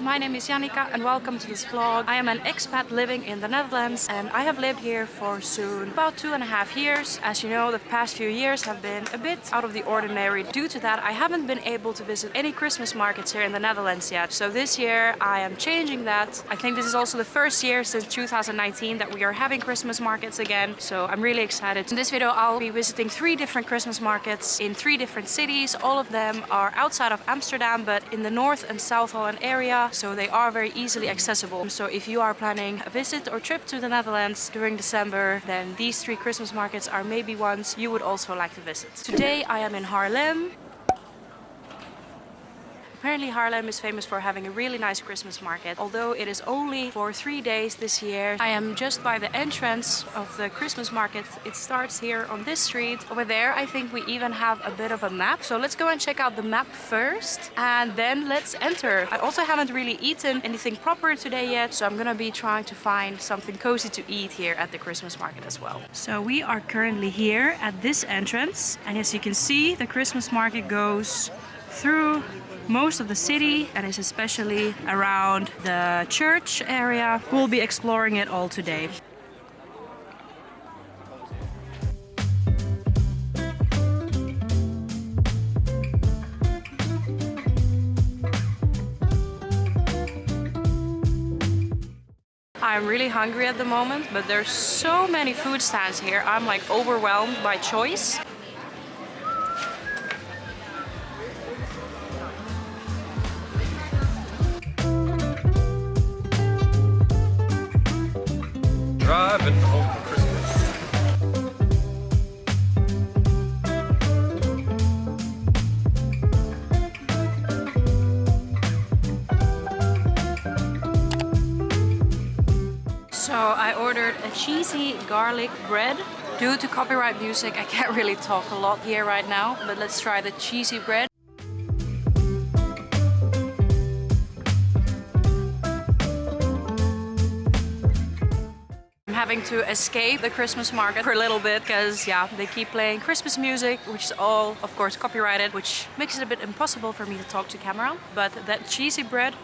My name is Janika and welcome to this vlog. I am an expat living in the Netherlands and I have lived here for soon about two and a half years. As you know, the past few years have been a bit out of the ordinary. Due to that, I haven't been able to visit any Christmas markets here in the Netherlands yet. So this year I am changing that. I think this is also the first year since 2019 that we are having Christmas markets again. So I'm really excited. In this video, I'll be visiting three different Christmas markets in three different cities. All of them are outside of Amsterdam, but in the North and South Holland area, so they are very easily accessible. So if you are planning a visit or trip to the Netherlands during December, then these three Christmas markets are maybe ones you would also like to visit. Today I am in Haarlem Apparently Haarlem is famous for having a really nice Christmas market. Although it is only for three days this year. I am just by the entrance of the Christmas market. It starts here on this street. Over there I think we even have a bit of a map. So let's go and check out the map first and then let's enter. I also haven't really eaten anything proper today yet. So I'm gonna be trying to find something cozy to eat here at the Christmas market as well. So we are currently here at this entrance. And as you can see, the Christmas market goes through most of the city and especially around the church area. We'll be exploring it all today. I'm really hungry at the moment, but there's so many food stands here. I'm like overwhelmed by choice. Cheesy garlic bread. Due to copyright music, I can't really talk a lot here right now, but let's try the cheesy bread. I'm having to escape the Christmas market for a little bit because yeah, they keep playing Christmas music, which is all of course copyrighted, which makes it a bit impossible for me to talk to camera. But that cheesy bread,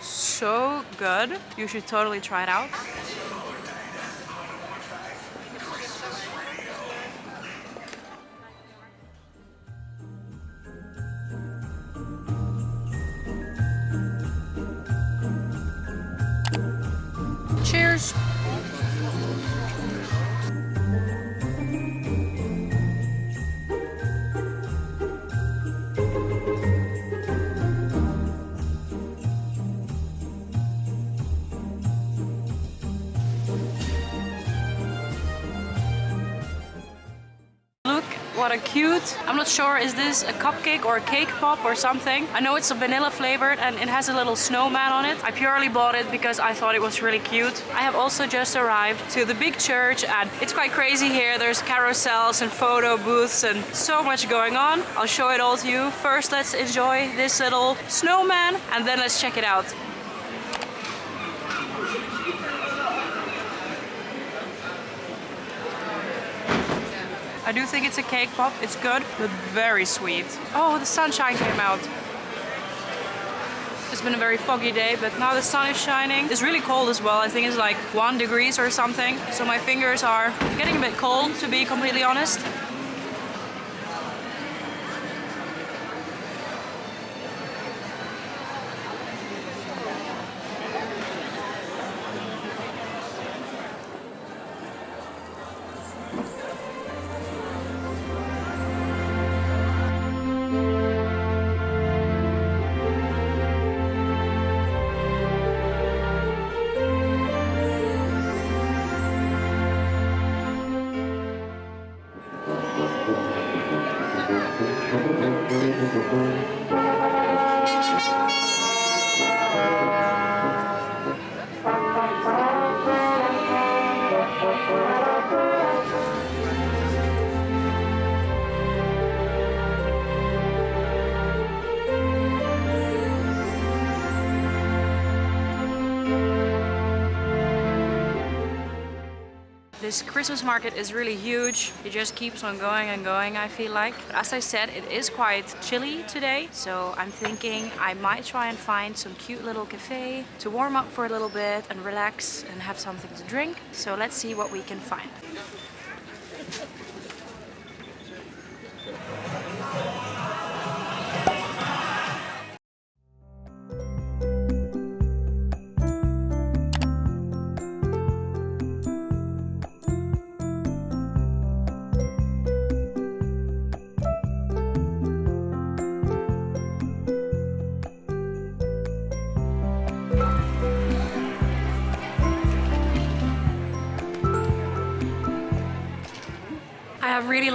so good. You should totally try it out. A cute. I'm not sure, is this a cupcake or a cake pop or something? I know it's a vanilla flavored and it has a little snowman on it. I purely bought it because I thought it was really cute. I have also just arrived to the big church and it's quite crazy here. There's carousels and photo booths and so much going on. I'll show it all to you. First, let's enjoy this little snowman and then let's check it out. I do think it's a cake pop. It's good, but very sweet. Oh, the sunshine came out. It's been a very foggy day, but now the sun is shining. It's really cold as well. I think it's like one degrees or something. So my fingers are getting a bit cold, to be completely honest. the world. This Christmas market is really huge. It just keeps on going and going, I feel like. But as I said, it is quite chilly today, so I'm thinking I might try and find some cute little cafe to warm up for a little bit and relax and have something to drink. So let's see what we can find.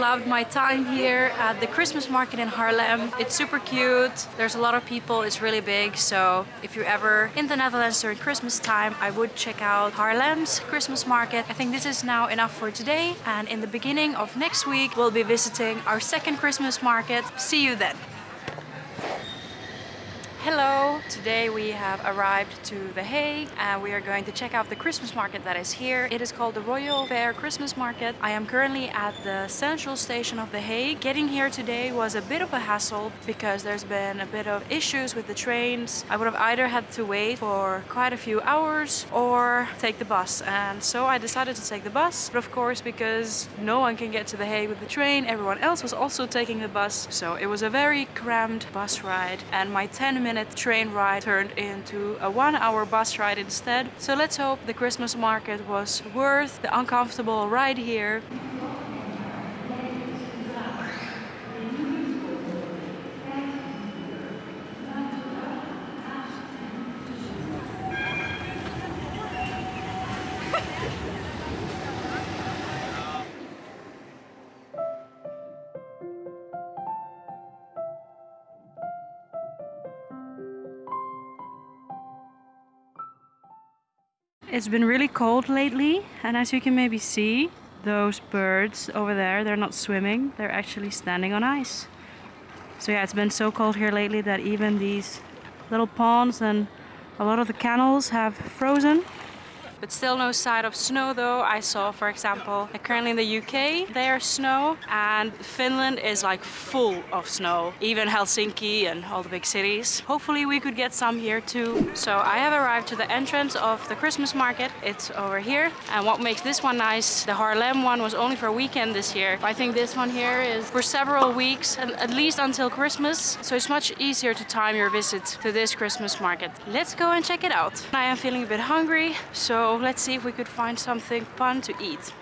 Loved my time here at the Christmas market in Haarlem. It's super cute. There's a lot of people. It's really big. So if you're ever in the Netherlands during Christmas time, I would check out Haarlem's Christmas market. I think this is now enough for today. And in the beginning of next week, we'll be visiting our second Christmas market. See you then. Hello! Today we have arrived to The Hague and we are going to check out the Christmas market that is here. It is called the Royal Fair Christmas Market. I am currently at the central station of The Hague. Getting here today was a bit of a hassle because there's been a bit of issues with the trains. I would have either had to wait for quite a few hours or take the bus and so I decided to take the bus. But of course because no one can get to The Hague with the train, everyone else was also taking the bus. So it was a very crammed bus ride and my 10 minutes minute train ride turned into a one hour bus ride instead. So let's hope the Christmas market was worth the uncomfortable ride here. It's been really cold lately and as you can maybe see those birds over there they're not swimming they're actually standing on ice. So yeah it's been so cold here lately that even these little ponds and a lot of the canals have frozen but still no sign of snow though. I saw, for example, currently in the UK, there's snow and Finland is like full of snow. Even Helsinki and all the big cities. Hopefully we could get some here too. So I have arrived to the entrance of the Christmas market. It's over here. And what makes this one nice, the Haarlem one was only for a weekend this year. I think this one here is for several weeks, at least until Christmas. So it's much easier to time your visit to this Christmas market. Let's go and check it out. I am feeling a bit hungry, so let's see if we could find something fun to eat.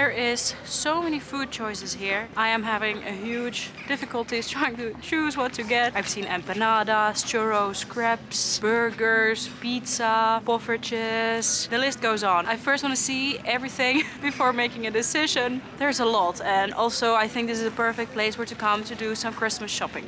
There is so many food choices here. I am having a huge difficulties trying to choose what to get. I've seen empanadas, churros, crepes, burgers, pizza, poffertjes. The list goes on. I first want to see everything before making a decision. There's a lot and also I think this is a perfect place where to come to do some Christmas shopping.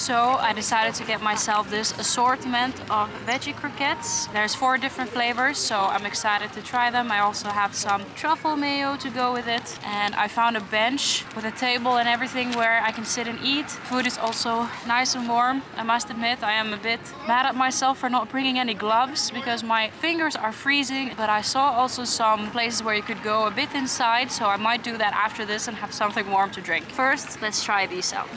So I decided to get myself this assortment of veggie croquettes. There's four different flavors, so I'm excited to try them. I also have some truffle mayo to go with it. And I found a bench with a table and everything where I can sit and eat. Food is also nice and warm. I must admit, I am a bit mad at myself for not bringing any gloves because my fingers are freezing. But I saw also some places where you could go a bit inside, so I might do that after this and have something warm to drink. First, let's try these out.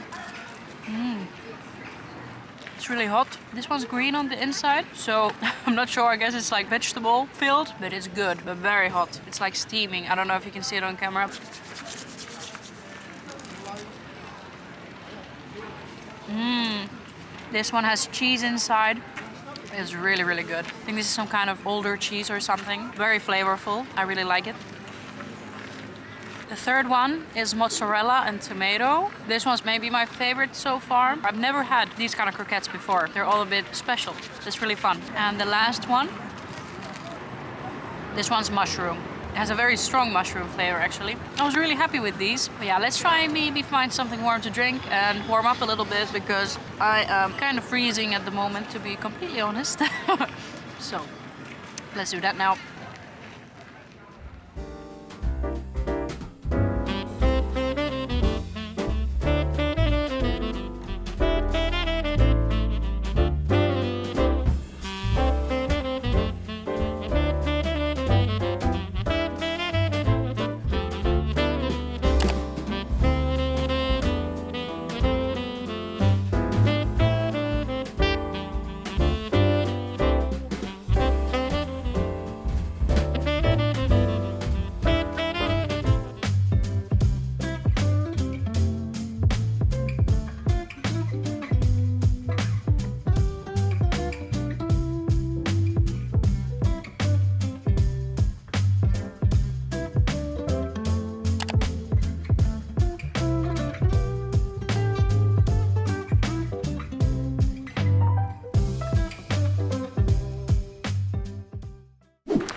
It's really hot. This one's green on the inside, so I'm not sure. I guess it's like vegetable filled, but it's good, but very hot. It's like steaming. I don't know if you can see it on camera. Mmm. This one has cheese inside. It's really, really good. I think this is some kind of older cheese or something. Very flavorful. I really like it. The third one is mozzarella and tomato. This one's maybe my favorite so far. I've never had these kind of croquettes before. They're all a bit special. It's really fun. And the last one, this one's mushroom. It has a very strong mushroom flavor actually. I was really happy with these. But yeah, let's try maybe find something warm to drink and warm up a little bit because I am kind of freezing at the moment to be completely honest. so let's do that now.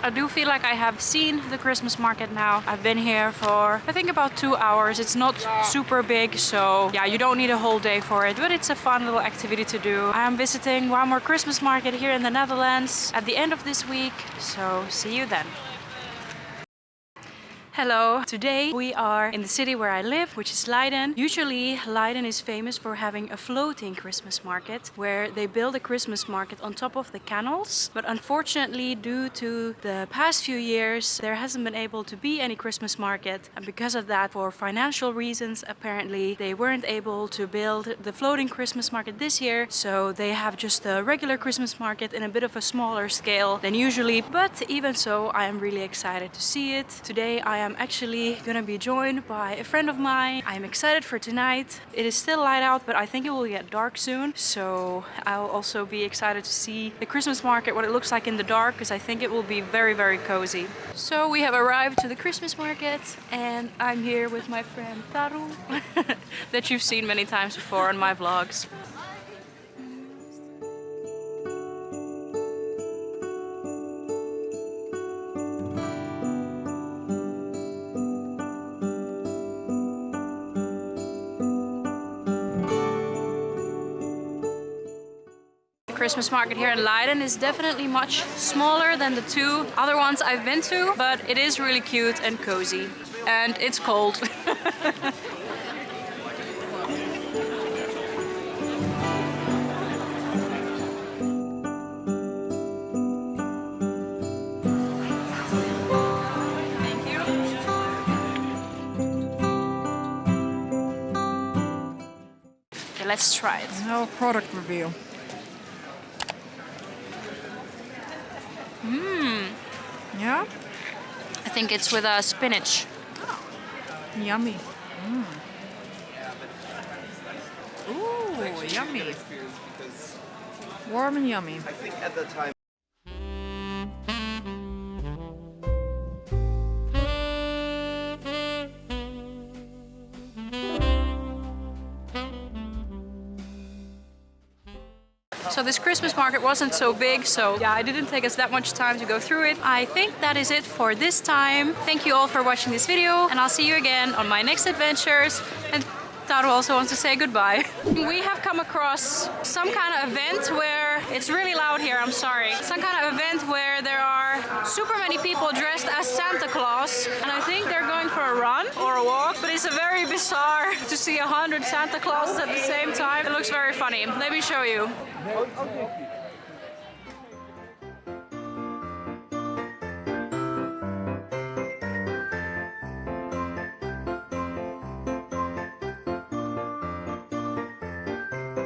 I do feel like I have seen the Christmas market now. I've been here for I think about two hours. It's not super big, so yeah, you don't need a whole day for it, but it's a fun little activity to do. I am visiting one more Christmas market here in the Netherlands at the end of this week, so see you then. Hello! Today we are in the city where I live, which is Leiden. Usually Leiden is famous for having a floating Christmas market where they build a Christmas market on top of the canals. But unfortunately, due to the past few years, there hasn't been able to be any Christmas market. And because of that, for financial reasons, apparently they weren't able to build the floating Christmas market this year. So they have just a regular Christmas market in a bit of a smaller scale than usually. But even so, I am really excited to see it. Today I am actually gonna be joined by a friend of mine. I'm excited for tonight. It is still light out, but I think it will get dark soon. So I'll also be excited to see the Christmas market, what it looks like in the dark, because I think it will be very, very cozy. So we have arrived to the Christmas market and I'm here with my friend Taru, that you've seen many times before on my vlogs. Christmas market here in Leiden is definitely much smaller than the two other ones I've been to, but it is really cute and cozy. And it's cold. Okay, let's try it. No product review. Mmm, Yeah? I think it's with uh, spinach. Oh. Yummy. Mm. Ooh, yummy. Warm and yummy. So this Christmas market wasn't so big, so yeah, it didn't take us that much time to go through it. I think that is it for this time. Thank you all for watching this video, and I'll see you again on my next adventures. And Taru also wants to say goodbye. We have come across some kind of event where it's really loud here, I'm sorry. Some kind of event where there are super many people dressed as Santa Claus. And I think they're going for a run or a walk, very bizarre to see a hundred Santa Clauses at the same time. It looks very funny. Let me show you.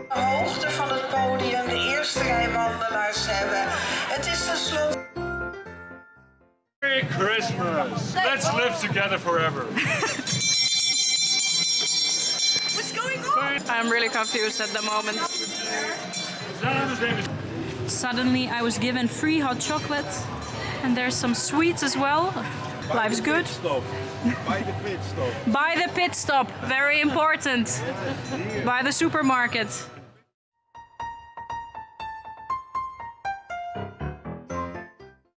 hoogte van het podium de eerste rij wandelaars hebben. Het is tenslotte... Merry Christmas! Let's live together forever. Going on? I'm really confused at the moment. Santa's name is Suddenly I was given free hot chocolate and there's some sweets as well. Life's good. By the pit stop. By the pit stop, very important. By the supermarket.